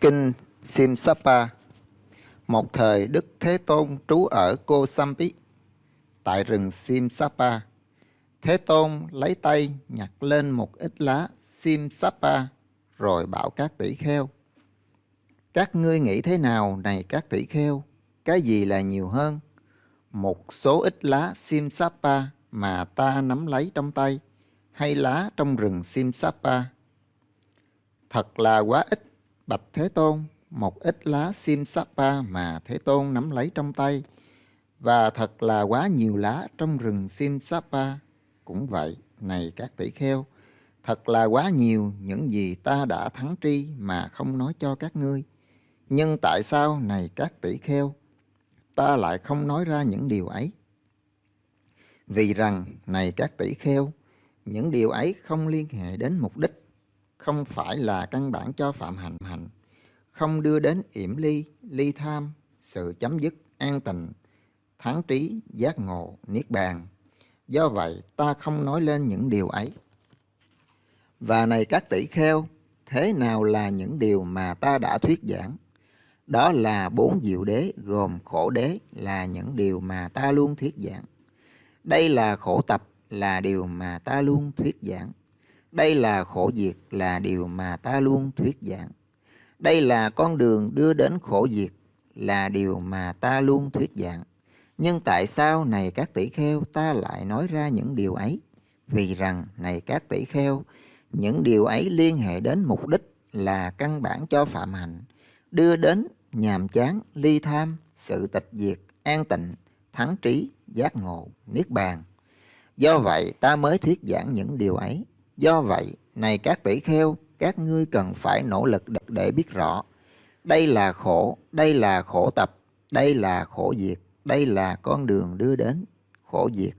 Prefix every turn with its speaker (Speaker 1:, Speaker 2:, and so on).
Speaker 1: Kinh Simsapa, Một thời Đức Thế Tôn trú ở Cô Sampi Tại rừng Simsapa, Thế Tôn lấy tay nhặt lên một ít lá Simsapa Rồi bảo các tỷ kheo, Các ngươi nghĩ thế nào này các tỷ kheo? Cái gì là nhiều hơn? Một số ít lá Simsapa mà ta nắm lấy trong tay Hay lá trong rừng Simsapa? Thật là quá ít. Bạch Thế Tôn, một ít lá sim sapa mà Thế Tôn nắm lấy trong tay, và thật là quá nhiều lá trong rừng sim sapa. Cũng vậy, này các tỷ kheo, thật là quá nhiều những gì ta đã thắng tri mà không nói cho các ngươi. Nhưng tại sao, này các tỷ kheo, ta lại không nói ra những điều ấy? Vì rằng, này các tỷ kheo, những điều ấy không liên hệ đến mục đích không phải là căn bản cho phạm hạnh hạnh, không đưa đến yểm ly, ly tham, sự chấm dứt, an tịnh, thắng trí, giác ngộ, niết bàn. Do vậy, ta không nói lên những điều ấy. Và này các tỷ kheo, thế nào là những điều mà ta đã thuyết giảng? Đó là bốn diệu đế gồm khổ đế là những điều mà ta luôn thuyết giảng. Đây là khổ tập là điều mà ta luôn thuyết giảng. Đây là khổ diệt là điều mà ta luôn thuyết giảng. Đây là con đường đưa đến khổ diệt là điều mà ta luôn thuyết giảng. Nhưng tại sao này các tỷ kheo ta lại nói ra những điều ấy? Vì rằng này các tỷ kheo, những điều ấy liên hệ đến mục đích là căn bản cho phạm hạnh, đưa đến nhàm chán, ly tham, sự tịch diệt, an tịnh, thắng trí, giác ngộ, niết bàn. Do vậy ta mới thuyết giảng những điều ấy. Do vậy, này các tỷ kheo, các ngươi cần phải nỗ lực để biết rõ. Đây là khổ, đây là khổ tập, đây là khổ diệt, đây là con đường đưa đến khổ diệt,